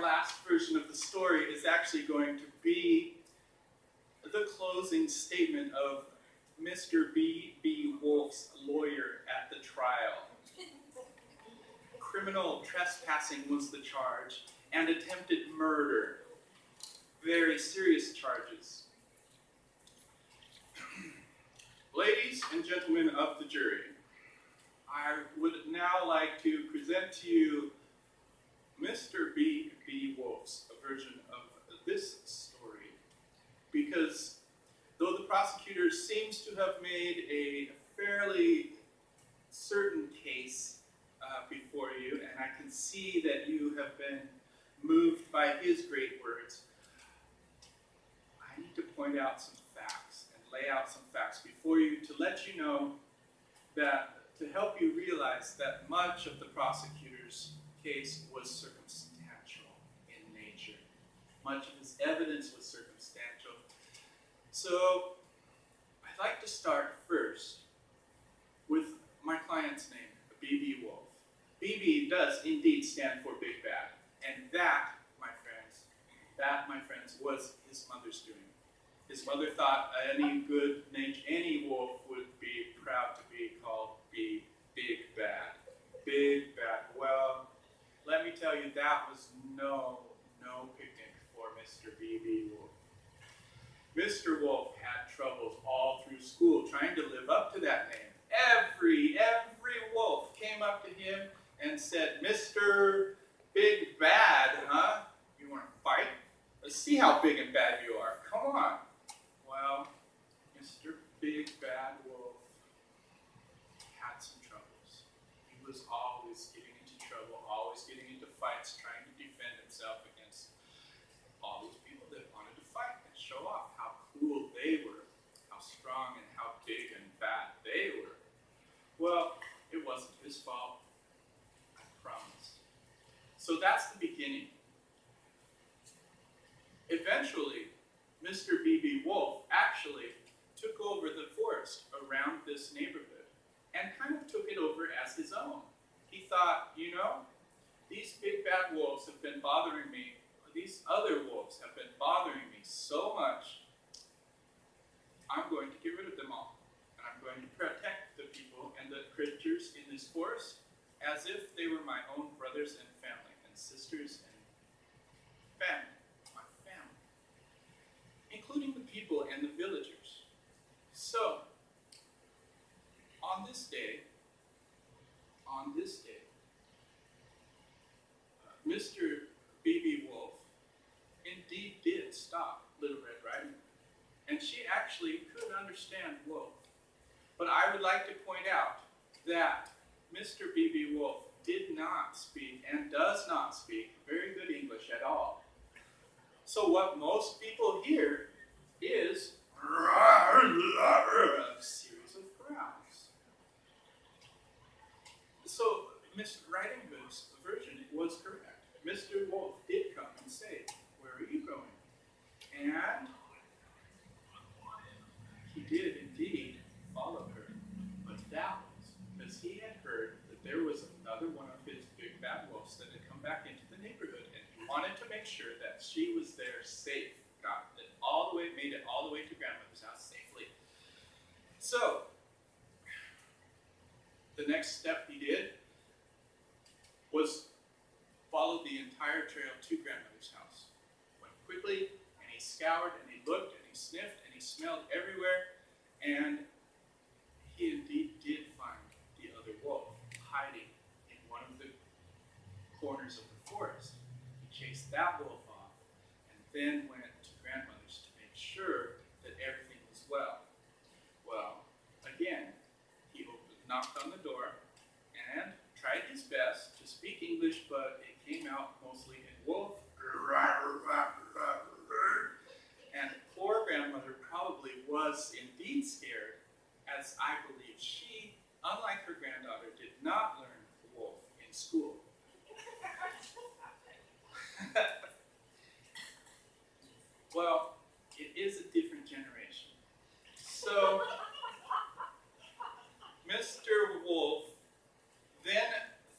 last version of the story is actually going to be the closing statement of Mr. B. B. Wolf's lawyer at the trial. Criminal trespassing was the charge, and attempted murder. Very serious charges. Ladies and gentlemen of the jury, I would now like to present to you Mr. B. B. Wolf's version of this story because though the prosecutor seems to have made a fairly certain case uh, before you, and I can see that you have been moved by his great words, I need to point out some facts and lay out some facts before you to let you know that to help you realize that much of the prosecutor's case was circumstantial in nature. Much of his evidence was circumstantial. So I'd like to start first with my client's name, B.B. Wolf. B.B. does indeed stand for Big Bad. And that, my friends, that, my friends, was his mother's doing. His mother thought any good, name, any wolf would be proud to be called B, Big Bad. Big Bad. Well, let me tell you, that was no, no picnic for Mr. B.B. Wolf. Mr. Wolf had troubles all through school trying to live up to that name. Every, every wolf came up to him and said, Mr. Big Bad, huh? You want to fight? Let's see how big and bad you are. Come on. Well, Mr. Big Bad Wolf had some troubles. He was always getting into trouble, always getting into fights, trying to defend himself against all these people that wanted to fight and show off how cool they were, how strong and how big and bad they were. Well, it wasn't his fault. So that's the beginning. Eventually, Mr. B.B. Wolf actually took over the forest around this neighborhood and kind of took it over as his own. He thought, you know, these big bad wolves have been bothering me, these other wolves have been bothering me so much, I'm going to get rid of them all. And I'm going to protect the people and the creatures in this forest as if they were my own brothers and family and sisters and family, my family, including the people and the villagers. So, on this day, on this day, uh, Mr. B.B. Wolf indeed did stop Little Red Riding Hood, and she actually could understand Wolf. But I would like to point out that Mr. B.B. Wolf did not speak and does not speak very good English at all. So what most people hear is a series of growls. Riding Hood's version was correct. Mr. Wolf did come and say, where are you going? And he did indeed follow her. But that was because he had heard that there was another one of his big bad wolves that had come back into the neighborhood, and he wanted to make sure that she was there safe, got it all the way, made it all the way to grandmother's house safely. So, the next step he did was followed the entire trail to grandmother's house. Went quickly, and he scoured, and he looked, and he sniffed, and he smelled everywhere, and he indeed did find the other wolf hiding in one of the corners of the forest. He chased that wolf off, and then went to grandmother's to make sure that everything was well. Well, again, he opened, knocked on the door and tried his best to speak English, but it came out mostly in wolf. And poor grandmother probably was indeed scared, as I believe she, unlike her granddaughter, did not learn wolf in school. well, it is a different generation. So, Mr. Wolf then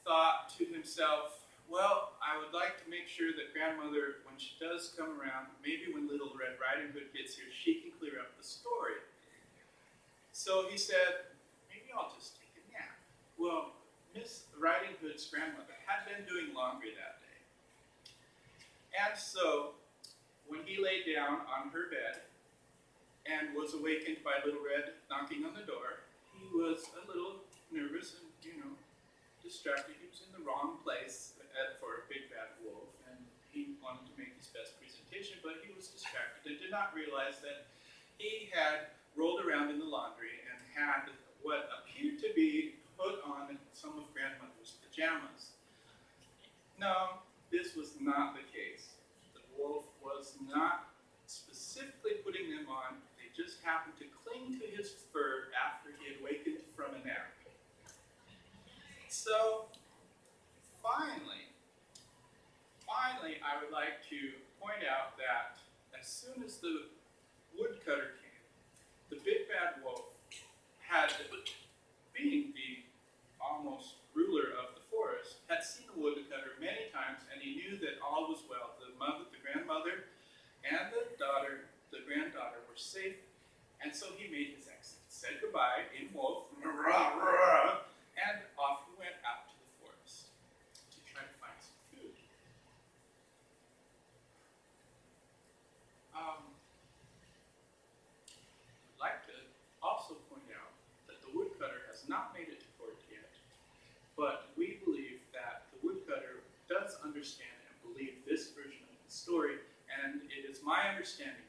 thought to himself, well, I would like to make sure that grandmother, when she does come around, maybe when Little Red Riding Hood gets here, she can clear up the story. So he said, maybe I'll just take a nap. Well, Miss Riding Hood's grandmother had been doing laundry that day. And so, when he lay down on her bed and was awakened by Little Red knocking on the door, he was a little nervous and, you know, distracted. He was in the wrong place for a big bad wolf, and he wanted to make his best presentation, but he was distracted and did not realize that he had rolled around in the laundry and had what appeared to be put on some of grandmother's pajamas. No, this was not the case. The wolf was not specifically putting them on, they just happened to cling to his fur after he had wakened from a nap. So, finally, finally, I would like to point out that as soon as the woodcutter came, the big bad wolf had, being the almost ruler of the forest, had seen the woodcutter many times, and he knew that all was well. The mother, the grandmother, and the daughter, the granddaughter, were safe, and so he made his exit, said goodbye in wolf, rah, rah, and off he went out to the forest to try to find some food. Um, I'd like to also point out that the woodcutter has not made it to court yet, but we believe that the woodcutter does understand and believe this version of the story, and it is my understanding